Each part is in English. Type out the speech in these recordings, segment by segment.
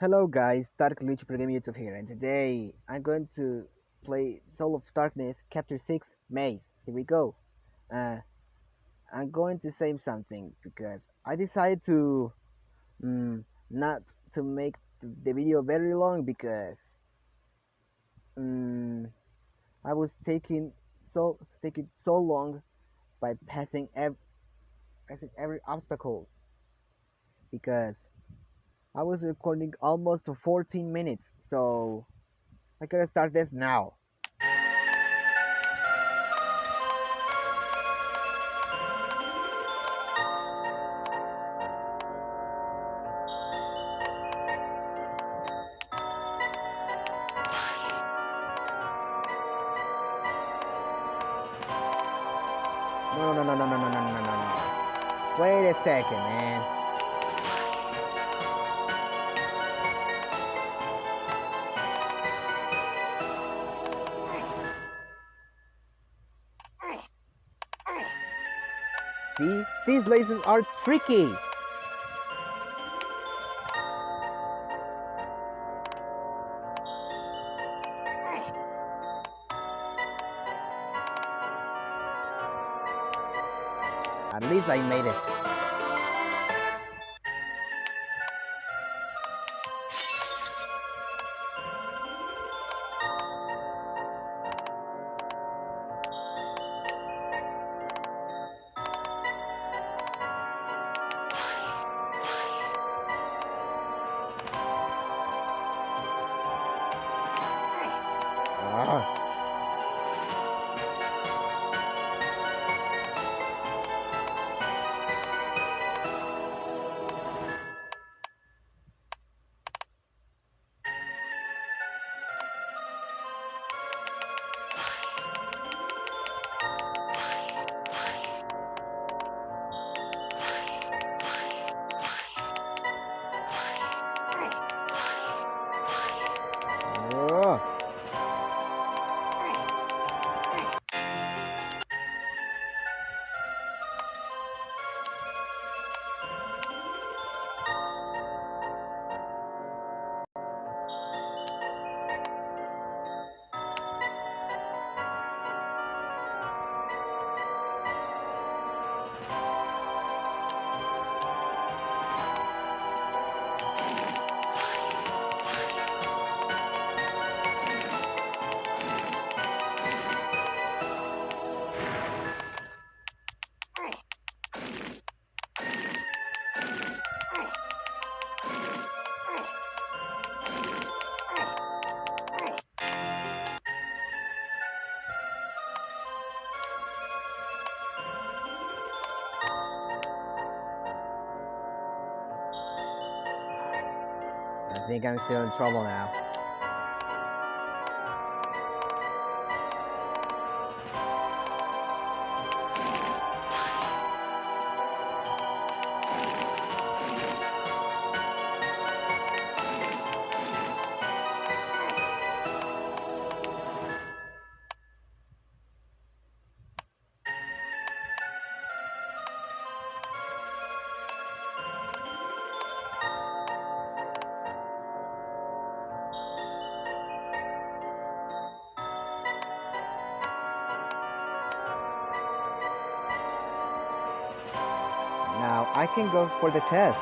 Hello guys, Dark Lucha Pro Game YouTube here, and today I'm going to play Soul of Darkness Chapter 6 Maze. Here we go. Uh, I'm going to say something because I decided to um, not to make the video very long because um, I was taking so taking so long by passing every passing every obstacle because I was recording almost 14 minutes, so I gotta start this now. No, no, no, no, no, no, no, no, no, no. Wait a second, man. See? These lasers are tricky! At least I made it. Think I'm still in trouble now. I can go for the test.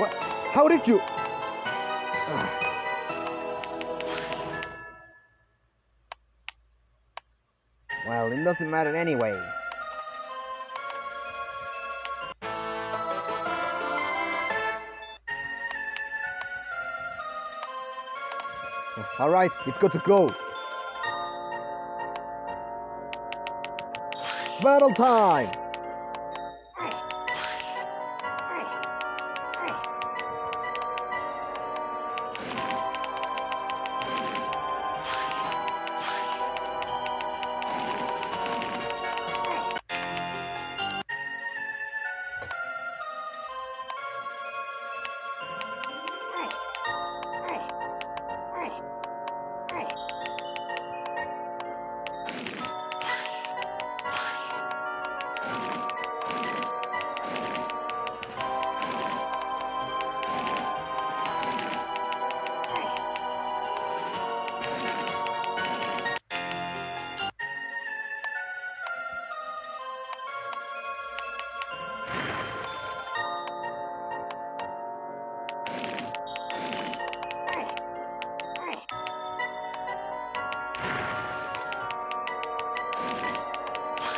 What? How did you? Ugh. Well, it doesn't matter anyway. Alright, it's got to go. Battle time!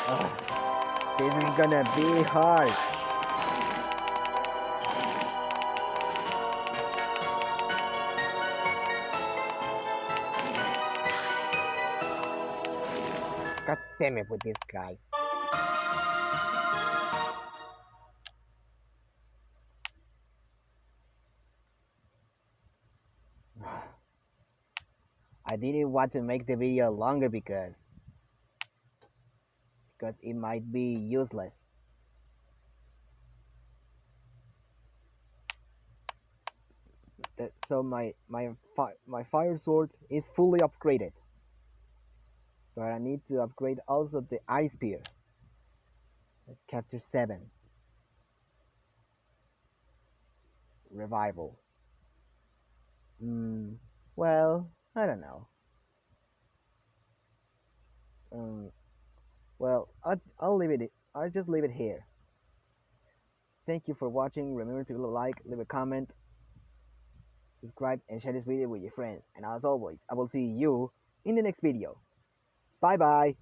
Ugh, this is gonna be hard. God damn it with this guy. I didn't want to make the video longer because because it might be useless. So my my fi my fire sword is fully upgraded. But I need to upgrade also the ice spear. Chapter 7 Revival. Hmm. Well, I don't know. Um. Well, I'll, I'll leave it. I'll just leave it here. Thank you for watching. Remember to like, leave a comment, subscribe, and share this video with your friends. And as always, I will see you in the next video. Bye bye.